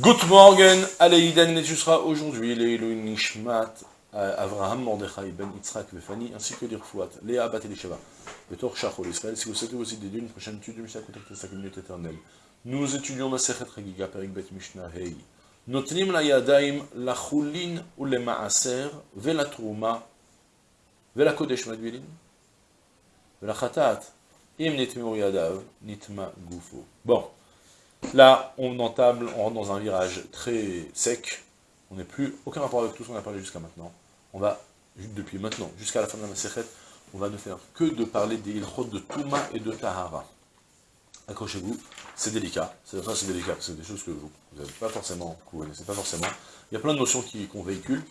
Good morning, Aleïden, et tu seras aujourd'hui les Nishmat, Avraham Mordechai Ben Yitzhak Vefani, ainsi que l'Irfouat, Léa Bat Elisheva, le Tor Shachol Israël. Si vous souhaitez aussi des une prochaine étude du Mishnah, contactez 5 minutes éternelles. Nous étudions la Sechet Regiga, Perik Bet Mishnah Hei. Notnim la Yadaim, la Chulin ou le Maaser, ve la Trouma, ve la Kodesh Madvilin, ve la Khatat, im nitmeu Yadav, nitma Gufo. Bon. Là, on entame, on rentre dans un virage très sec, on n'est plus, aucun rapport avec tout ce qu'on a parlé jusqu'à maintenant. On va, depuis maintenant, jusqu'à la fin de la Masechet, on va ne faire que de parler des ilchot de Touma et de Tahara. Accrochez-vous, c'est délicat, c'est c'est délicat, c'est des choses que vous n'avez pas forcément, que pas forcément. Il y a plein de notions qu'on véhicule.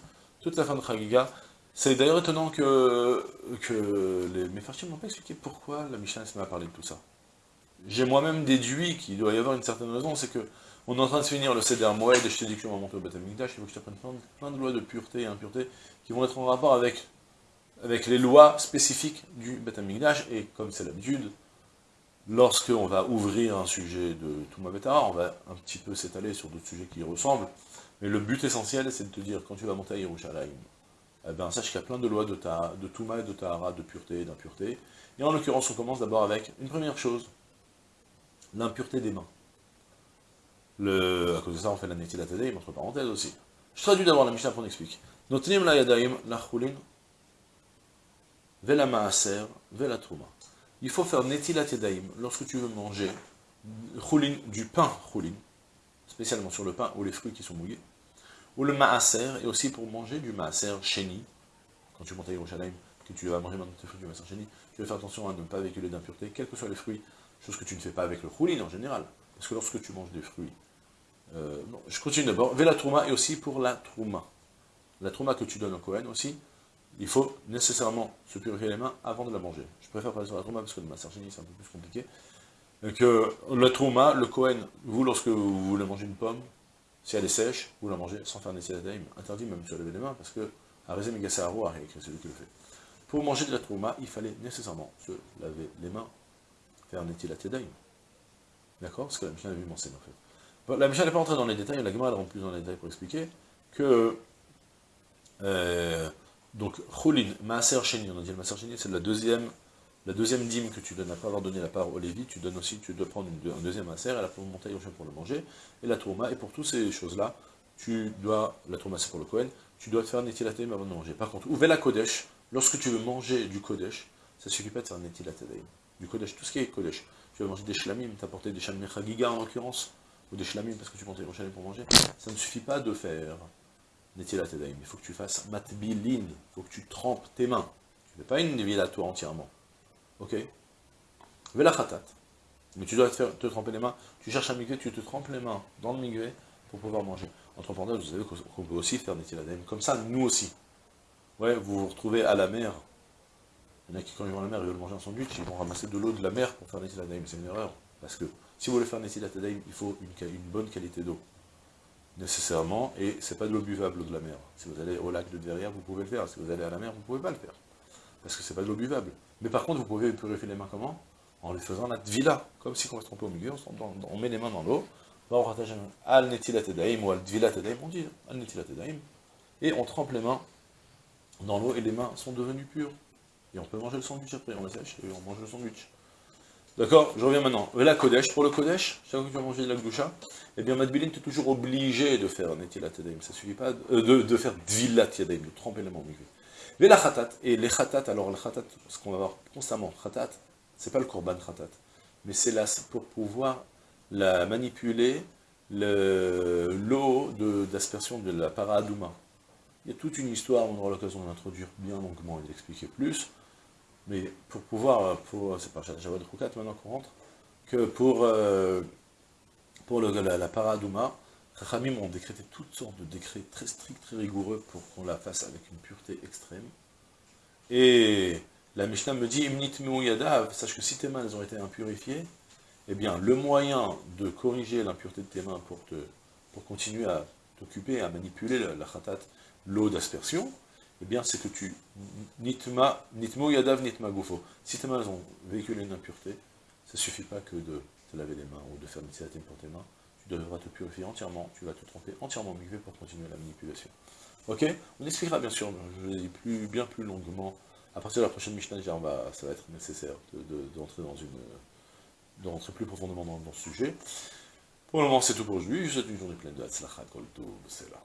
Toute la fin de Chagiga, c'est d'ailleurs étonnant que, que les Mefarchim n'ont pas expliqué pourquoi la Mishnah m'a parlé de tout ça j'ai moi-même déduit qu'il doit y avoir une certaine raison, c'est que on est en train de finir le Seder Moed, et je t'ai dit que on va monter au Beth il faut que je t'apprenne plein, de lois de pureté et impureté qui vont être en rapport avec, avec les lois spécifiques du Beth et comme c'est l'habitude, lorsque on va ouvrir un sujet de Touma Betara, on va un petit peu s'étaler sur d'autres sujets qui y ressemblent, mais le but essentiel, c'est de te dire, quand tu vas monter à Yerushalayim, eh ben, sache qu'il y a plein de lois de, ta, de Touma et de Tahara, de pureté et d'impureté, et en l'occurrence, on commence d'abord avec une première chose, l'impureté des mains. Le, à cause de ça, on fait la Yadayim, entre parenthèses aussi. Je traduis d'abord la Mishnah pour explique. Notnim la Yadayim, la Chulin, Vela Maaser, Vela Trouma. Il faut faire Yadayim lorsque tu veux manger Chulin, du pain Chulin, spécialement sur le pain ou les fruits qui sont mouillés, ou le Maaser, et aussi pour manger du Maaser Sheni, quand tu montes à Yerushalayim, que tu vas manger maintenant tes fruits du Maaser Sheni, tu vas faire attention à ne pas véhiculer d'impureté, quels que soient les fruits chose que tu ne fais pas avec le choulin en général, parce que lorsque tu manges des fruits, euh, je continue d'abord, la trouma et aussi pour la trouma. La trouma que tu donnes au Cohen aussi, il faut nécessairement se purifier les mains avant de la manger. Je préfère parler sur la trouma parce que le massargini c'est un peu plus compliqué. Que la trouma, le Cohen, vous lorsque vous voulez manger une pomme, si elle est sèche, vous la mangez sans faire daim. interdit même de se laver les mains parce que Arizem Megassaro a c'est celui qui le fait. Pour manger de la trouma, il fallait nécessairement se laver les mains faire Netilat Yadayim. D'accord? Ce que la Mishnah avait mentionné en fait. La Mishnah n'est pas entrée dans les détails, la Gemara rentre plus dans les détails pour expliquer que euh, donc Choulin, Maaser Sheni, on a dit le Maaser Sheni, c'est la deuxième la deuxième dîme que tu donnes, après avoir donné la part au Lévi, tu donnes aussi, tu dois prendre un deuxième Maaser, et la pour monter pour le manger, et la Tourma, et pour toutes ces choses-là, tu dois, la Tourma c'est pour le Kohen, tu dois te faire Netilat avant de manger. Par contre, ouvre la Kodesh, lorsque tu veux manger du Kodesh, ça ne suffit pas de faire Netilat du Kodesh, tout ce qui est Kodesh. Tu vas manger des shlamim, t'apporter des shlamim chagiga en l'occurrence, ou des shlamim parce que tu montes les pour manger, ça ne suffit pas de faire Netilat Edaim, il faut que tu fasses matbilin, il faut que tu trempes tes mains. Tu ne fais pas une ville à toi entièrement. Ok? Vela khatat. Mais tu dois te, faire, te tremper les mains, tu cherches un migvé, tu te trempes les mains dans le migvé pour pouvoir manger. Entre parenthèses, vous savez qu'on peut aussi faire Netilat Edaim, comme ça, nous aussi. Ouais, vous vous retrouvez à la mer, il y en a qui, quand ils vont à la mer, ils veulent manger un sandwich, ils vont ramasser de l'eau de la mer pour faire Netilat C'est une erreur. Parce que si vous voulez faire Netilat il faut une, bonne qualité d'eau. Nécessairement, et c'est pas de l'eau buvable, l'eau de la mer. Si vous allez au lac de derrière, vous pouvez le faire. Si vous allez à la mer, vous ne pouvez pas le faire. Parce que c'est pas de l'eau buvable. Mais par contre, vous pouvez purifier les mains comment? En les faisant la tvila. Comme si on va se tromper au milieu, on, met les mains dans l'eau. Al Netilat ou Al Dvilat on dit Al Netilat Et on trempe les mains dans l'eau et les mains sont devenues pures. Et on peut manger le sandwich après, on la sèche et on mange le sandwich. D'accord Je reviens maintenant. La Kodesh, pour le Kodesh, chaque fois que tu manger de la Gdusha, eh bien Madbilin, tu es toujours obligé de faire Netilat Yadayim. Ça suffit pas euh, de, de, faire Dvilat Yadayim, de tremper les mains Mais la Khatat, et les Khatat, alors le Khatat, ce qu'on va voir constamment, Khatat, c'est pas le Korban Khatat, mais c'est là pour pouvoir la manipuler l'eau d'aspersion de, la Paradouma. Il y a toute une histoire, on aura l'occasion d'introduire bien longuement et d'expliquer plus, mais pour pouvoir, pour, c'est pas Javad Roukat maintenant qu'on rentre, que pour, euh, pour la, la Paradouma, Rachamim ont décrété toutes sortes de décrets très stricts, très rigoureux pour qu'on la fasse avec une pureté extrême. Et la Mishnah me dit, Imnit yadav, sache que si tes mains ont été impurifiées, eh bien le moyen de corriger l'impureté de tes mains pour, te, pour continuer à t'occuper, à manipuler la, la khatat, l'eau d'aspersion, eh bien c'est que tu, nitma, nitmo yadav nitma gufo. Si tes mains ont véhiculé une impureté, ça ne suffit pas que de te laver les mains ou de faire une pour tes mains. Tu devras te purifier entièrement, tu vas te tromper entièrement mikvé pour continuer la manipulation. Ok? On expliquera bien sûr, je l'ai dit plus, bien plus longuement. À partir de la prochaine Mishnah, ça va être nécessaire d'entrer dans une de plus profondément dans, dans ce sujet. Pour le moment, c'est tout pour aujourd'hui. Je vous souhaite une journée pleine de Hatzlacha, Kol c'est là.